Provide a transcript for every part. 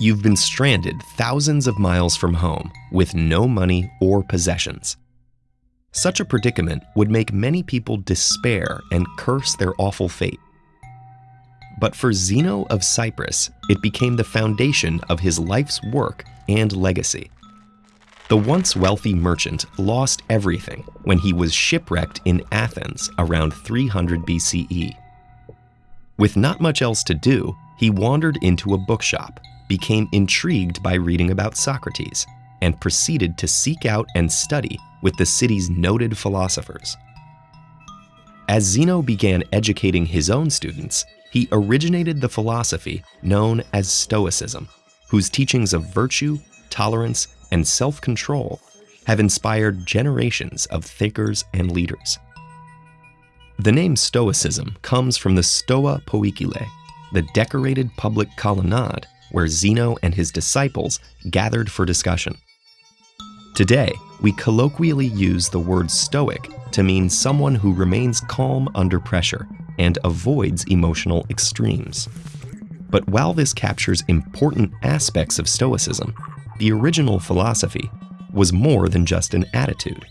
You've been stranded thousands of miles from home with no money or possessions. Such a predicament would make many people despair and curse their awful fate. But for Zeno of Cyprus, it became the foundation of his life's work and legacy. The once wealthy merchant lost everything when he was shipwrecked in Athens around 300 BCE. With not much else to do, he wandered into a bookshop, became intrigued by reading about Socrates, and proceeded to seek out and study with the city's noted philosophers. As Zeno began educating his own students, he originated the philosophy known as Stoicism, whose teachings of virtue, tolerance, and self control have inspired generations of thinkers and leaders. The name Stoicism comes from the Stoa Poikile, the decorated public colonnade where Zeno and his disciples gathered for discussion. Today, we colloquially use the word stoic to mean someone who remains calm under pressure and avoids emotional extremes. But while this captures important aspects of Stoicism, the original philosophy was more than just an attitude.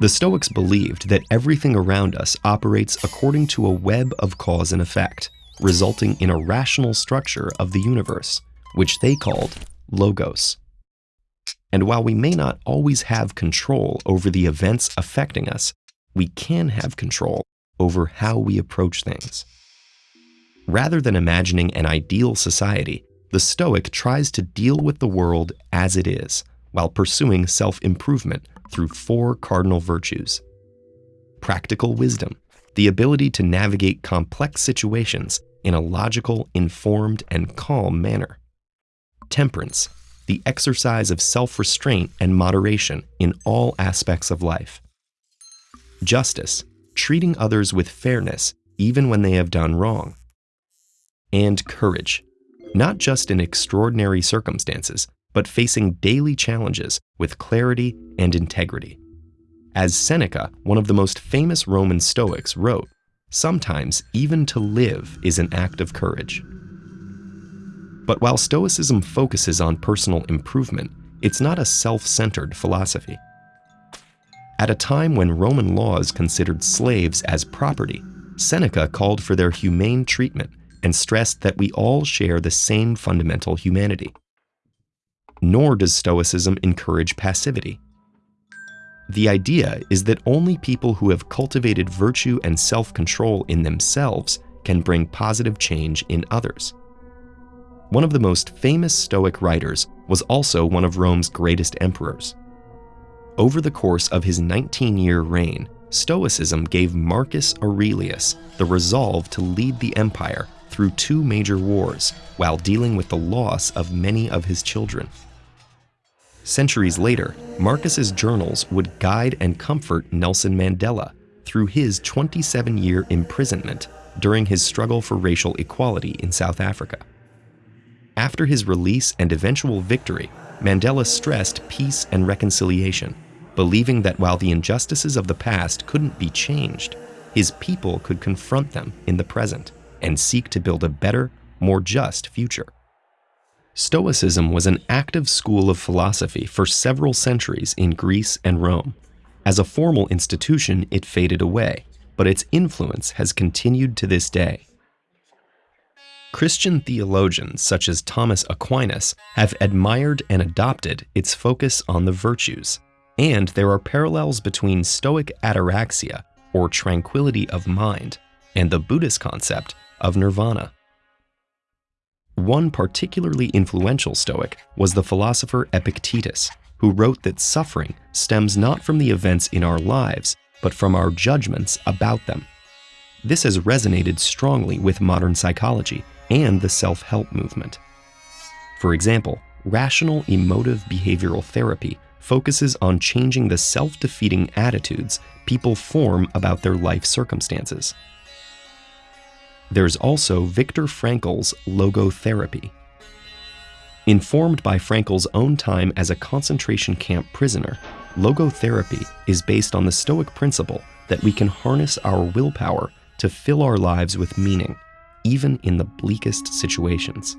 The Stoics believed that everything around us operates according to a web of cause and effect, resulting in a rational structure of the universe, which they called logos. And while we may not always have control over the events affecting us, we can have control over how we approach things. Rather than imagining an ideal society, the Stoic tries to deal with the world as it is while pursuing self improvement through four cardinal virtues practical wisdom, the ability to navigate complex situations in a logical, informed, and calm manner, temperance, the exercise of self restraint and moderation in all aspects of life, justice, treating others with fairness even when they have done wrong, and courage, not just in extraordinary circumstances, but facing daily challenges with clarity and integrity. As Seneca, one of the most famous Roman Stoics, wrote, sometimes even to live is an act of courage. But while Stoicism focuses on personal improvement, it's not a self centered philosophy. At a time when Roman laws considered slaves as property, Seneca called for their humane treatment and stressed that we all share the same fundamental humanity. Nor does Stoicism encourage passivity. The idea is that only people who have cultivated virtue and self control in themselves can bring positive change in others. One of the most famous Stoic writers was also one of Rome's greatest emperors. Over the course of his 19 year reign, Stoicism gave Marcus Aurelius the resolve to lead the empire through two major wars while dealing with the loss of many of his children. Centuries later, Marcus's journals would guide and comfort Nelson Mandela through his 27 year imprisonment during his struggle for racial equality in South Africa. After his release and eventual victory, Mandela stressed peace and reconciliation, believing that while the injustices of the past couldn't be changed, his people could confront them in the present and seek to build a better, more just future. Stoicism was an active school of philosophy for several centuries in Greece and Rome. As a formal institution, it faded away, but its influence has continued to this day. Christian theologians such as Thomas Aquinas have admired and adopted its focus on the virtues, and there are parallels between Stoic ataraxia, or tranquility of mind, and the Buddhist concept of nirvana. One particularly influential Stoic was the philosopher Epictetus, who wrote that suffering stems not from the events in our lives, but from our judgments about them. This has resonated strongly with modern psychology and the self help movement. For example, rational emotive behavioral therapy focuses on changing the self defeating attitudes people form about their life circumstances. There's also Viktor Frankl's logotherapy. Informed by Frankl's own time as a concentration camp prisoner, logotherapy is based on the Stoic principle that we can harness our willpower to fill our lives with meaning even in the bleakest situations.